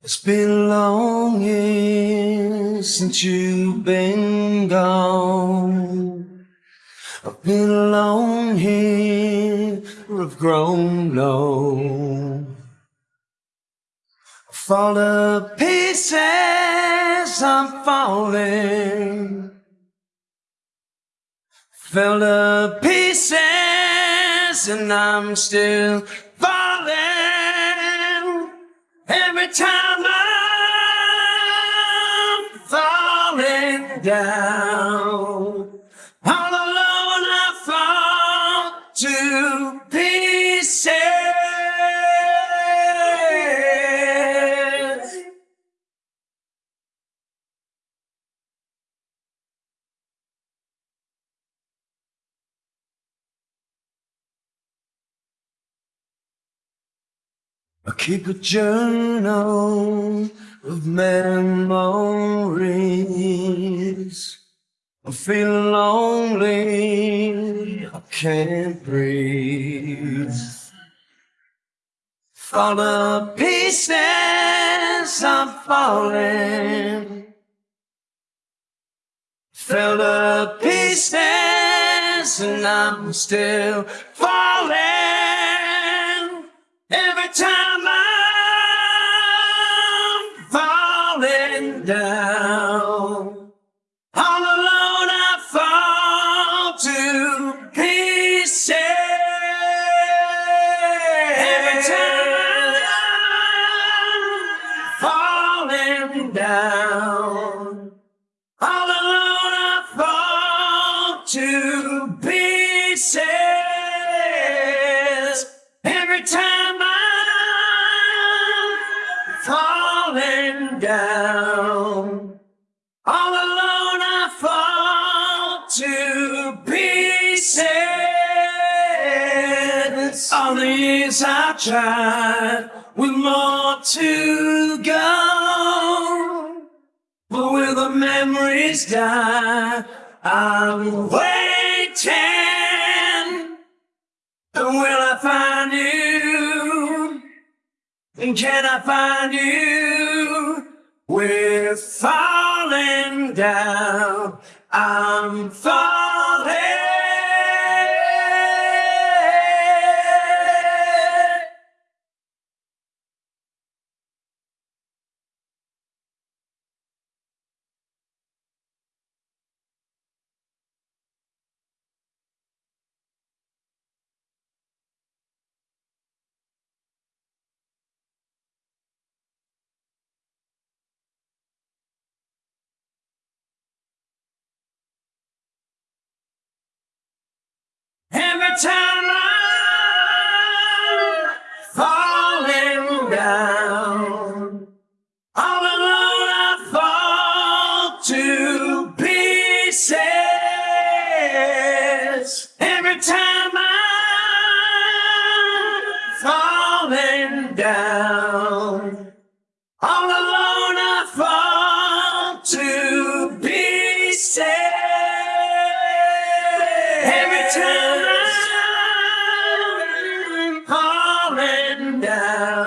It's been a long years since you've been gone. I've been alone here, I've grown low. I fall to pieces, I'm falling. Fell to pieces, and I'm still falling. Every time I'm falling down, all I keep a journal of memories. I'm feeling lonely, I can't breathe. Fall to pieces, I'm falling. Fell to pieces, and I'm still falling. All alone I fall to pieces. Every time I'm falling down, all alone I fall to pieces. Every time I'm falling down, all alone years I tried with more to go. But will the memories die? I'm waiting. And will I find you? And can I find you? We're falling down. I'm falling. down. All alone I fall to pieces. Every time I'm falling down.